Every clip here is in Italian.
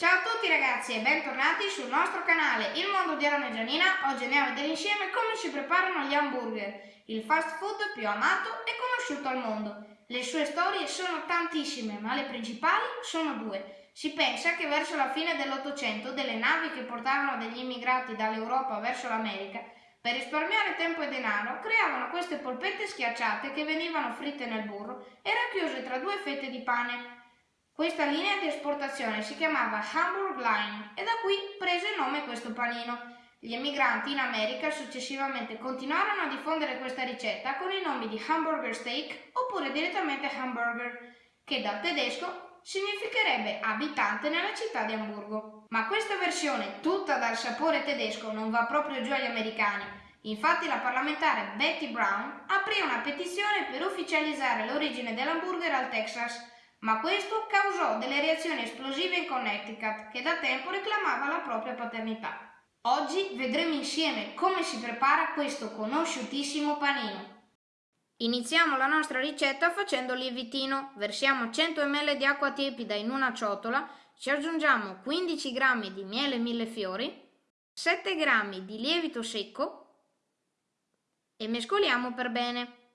Ciao a tutti ragazzi e bentornati sul nostro canale Il Mondo di Aaron e Gianina. Oggi andiamo a vedere insieme come si preparano gli hamburger, il fast food più amato e conosciuto al mondo. Le sue storie sono tantissime, ma le principali sono due. Si pensa che verso la fine dell'Ottocento delle navi che portavano degli immigrati dall'Europa verso l'America, per risparmiare tempo e denaro, creavano queste polpette schiacciate che venivano fritte nel burro e racchiuse tra due fette di pane. Questa linea di esportazione si chiamava Hamburg Line e da qui prese il nome questo panino. Gli emigranti in America successivamente continuarono a diffondere questa ricetta con i nomi di hamburger steak oppure direttamente hamburger, che dal tedesco significherebbe abitante nella città di Amburgo. Ma questa versione, tutta dal sapore tedesco, non va proprio giù agli americani. Infatti la parlamentare Betty Brown aprì una petizione per ufficializzare l'origine dell'hamburger al Texas ma questo causò delle reazioni esplosive in Connecticut, che da tempo reclamava la propria paternità. Oggi vedremo insieme come si prepara questo conosciutissimo panino. Iniziamo la nostra ricetta facendo lievitino. Versiamo 100 ml di acqua tiepida in una ciotola, ci aggiungiamo 15 g di miele millefiori, 7 g di lievito secco e mescoliamo per bene.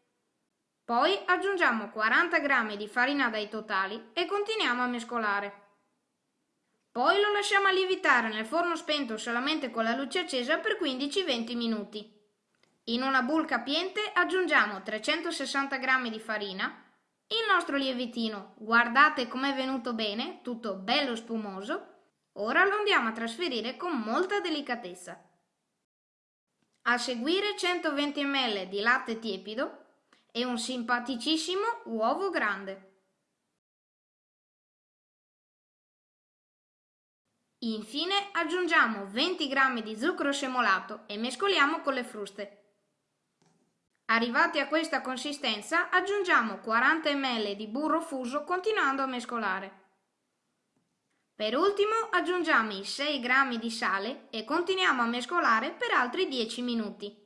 Poi aggiungiamo 40 g di farina dai totali e continuiamo a mescolare. Poi lo lasciamo lievitare nel forno spento solamente con la luce accesa per 15-20 minuti. In una bowl capiente aggiungiamo 360 g di farina, il nostro lievitino, guardate com'è venuto bene, tutto bello spumoso, ora lo andiamo a trasferire con molta delicatezza. A seguire 120 ml di latte tiepido e un simpaticissimo uovo grande. Infine aggiungiamo 20 g di zucchero semolato e mescoliamo con le fruste. Arrivati a questa consistenza aggiungiamo 40 ml di burro fuso continuando a mescolare. Per ultimo aggiungiamo i 6 g di sale e continuiamo a mescolare per altri 10 minuti.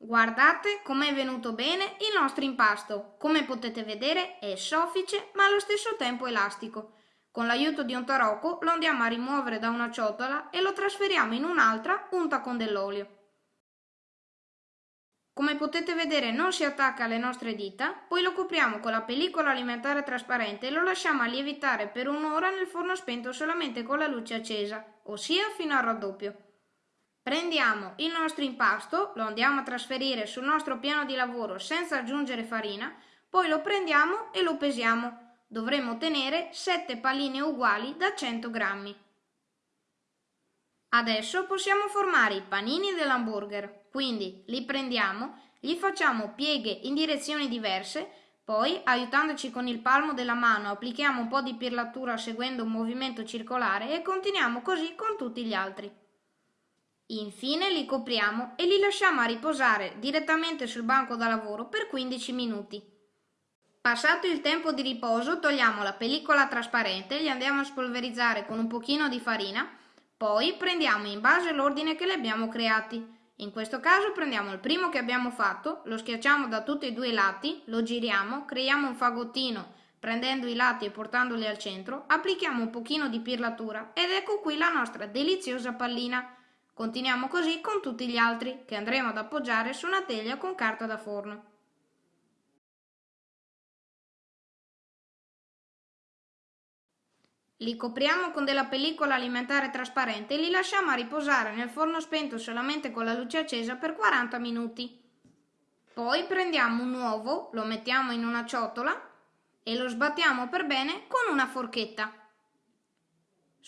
Guardate com'è venuto bene il nostro impasto. Come potete vedere è soffice ma allo stesso tempo elastico. Con l'aiuto di un tarocco lo andiamo a rimuovere da una ciotola e lo trasferiamo in un'altra unta con dell'olio. Come potete vedere non si attacca alle nostre dita, poi lo copriamo con la pellicola alimentare trasparente e lo lasciamo lievitare per un'ora nel forno spento solamente con la luce accesa, ossia fino al raddoppio. Prendiamo il nostro impasto, lo andiamo a trasferire sul nostro piano di lavoro senza aggiungere farina, poi lo prendiamo e lo pesiamo. Dovremo ottenere 7 palline uguali da 100 grammi. Adesso possiamo formare i panini dell'hamburger, quindi li prendiamo, gli facciamo pieghe in direzioni diverse, poi, aiutandoci con il palmo della mano, applichiamo un po' di pirlatura seguendo un movimento circolare e continuiamo così con tutti gli altri. Infine li copriamo e li lasciamo a riposare direttamente sul banco da lavoro per 15 minuti. Passato il tempo di riposo togliamo la pellicola trasparente, li andiamo a spolverizzare con un pochino di farina, poi prendiamo in base l'ordine che li abbiamo creati. In questo caso prendiamo il primo che abbiamo fatto, lo schiacciamo da tutti e due i lati, lo giriamo, creiamo un fagottino prendendo i lati e portandoli al centro, applichiamo un pochino di pirlatura ed ecco qui la nostra deliziosa pallina. Continuiamo così con tutti gli altri, che andremo ad appoggiare su una teglia con carta da forno. Li copriamo con della pellicola alimentare trasparente e li lasciamo a riposare nel forno spento solamente con la luce accesa per 40 minuti. Poi prendiamo un uovo, lo mettiamo in una ciotola e lo sbattiamo per bene con una forchetta.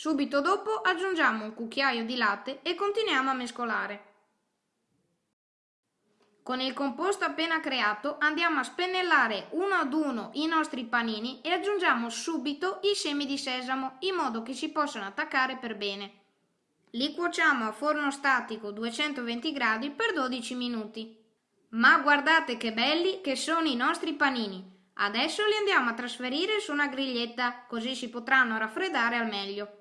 Subito dopo aggiungiamo un cucchiaio di latte e continuiamo a mescolare. Con il composto appena creato andiamo a spennellare uno ad uno i nostri panini e aggiungiamo subito i semi di sesamo in modo che si possano attaccare per bene. Li cuociamo a forno statico 220 gradi per 12 minuti. Ma guardate che belli che sono i nostri panini! Adesso li andiamo a trasferire su una griglietta così si potranno raffreddare al meglio.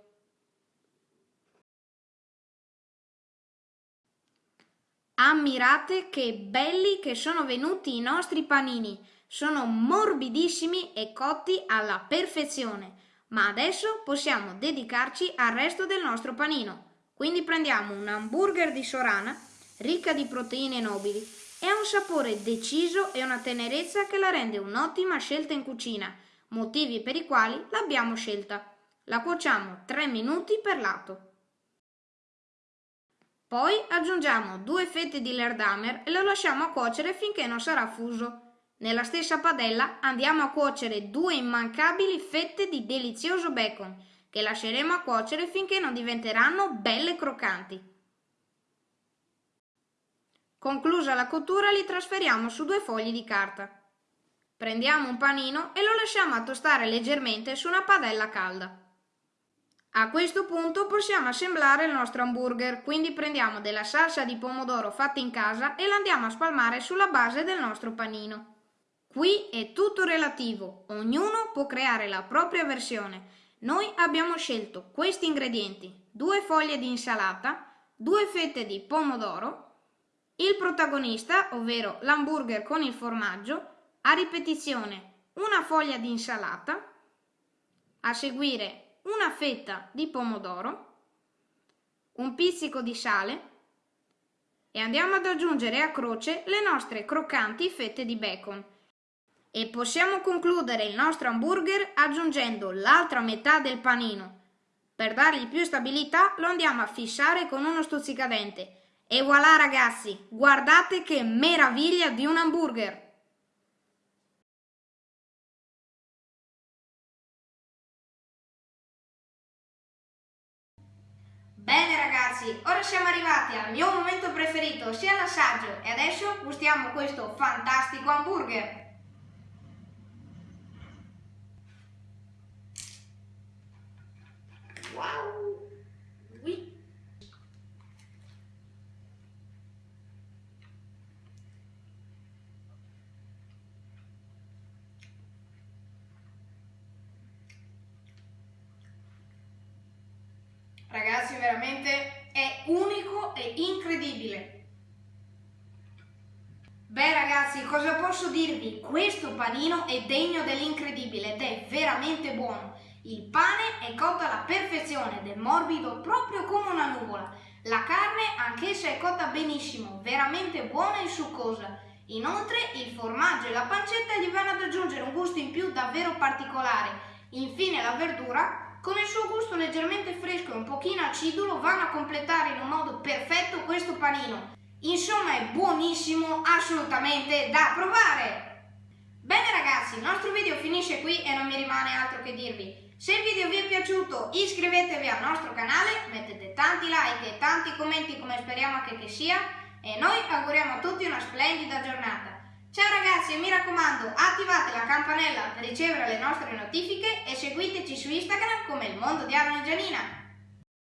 Ammirate che belli che sono venuti i nostri panini. Sono morbidissimi e cotti alla perfezione. Ma adesso possiamo dedicarci al resto del nostro panino. Quindi prendiamo un hamburger di Sorana, ricca di proteine nobili, e ha un sapore deciso e una tenerezza che la rende un'ottima scelta in cucina, motivi per i quali l'abbiamo scelta. La cuociamo 3 minuti per lato. Poi aggiungiamo due fette di lerdamer e lo lasciamo cuocere finché non sarà fuso. Nella stessa padella andiamo a cuocere due immancabili fette di delizioso bacon, che lasceremo a cuocere finché non diventeranno belle croccanti. Conclusa la cottura li trasferiamo su due fogli di carta. Prendiamo un panino e lo lasciamo a tostare leggermente su una padella calda. A questo punto possiamo assemblare il nostro hamburger, quindi prendiamo della salsa di pomodoro fatta in casa e la andiamo a spalmare sulla base del nostro panino. Qui è tutto relativo, ognuno può creare la propria versione. Noi abbiamo scelto questi ingredienti, due foglie di insalata, due fette di pomodoro, il protagonista, ovvero l'hamburger con il formaggio, a ripetizione una foglia di insalata, a seguire una fetta di pomodoro, un pizzico di sale e andiamo ad aggiungere a croce le nostre croccanti fette di bacon e possiamo concludere il nostro hamburger aggiungendo l'altra metà del panino. Per dargli più stabilità lo andiamo a fissare con uno stuzzicadente. E voilà ragazzi, guardate che meraviglia di un hamburger! Bene ragazzi, ora siamo arrivati al mio momento preferito, ossia l'assaggio, e adesso gustiamo questo fantastico hamburger. Ragazzi, veramente è unico e incredibile. Beh ragazzi, cosa posso dirvi? Questo panino è degno dell'incredibile ed è veramente buono. Il pane è cotto alla perfezione ed è morbido proprio come una nuvola. La carne anch'essa è cotta benissimo, veramente buona e succosa. Inoltre il formaggio e la pancetta gli vanno ad aggiungere un gusto in più davvero particolare. Infine la verdura, con il suo gusto leggermente fresco e un pochino acidulo, vanno a completare in un modo perfetto questo panino. Insomma è buonissimo, assolutamente da provare! Bene ragazzi, il nostro video finisce qui e non mi rimane altro che dirvi. Se il video vi è piaciuto iscrivetevi al nostro canale, mettete tanti like e tanti commenti come speriamo che, che sia e noi auguriamo a tutti una splendida giornata. Ciao ragazzi e mi raccomando attivate la campanella per ricevere le nostre notifiche e seguiteci su Instagram come il mondo di Arno e Gianina.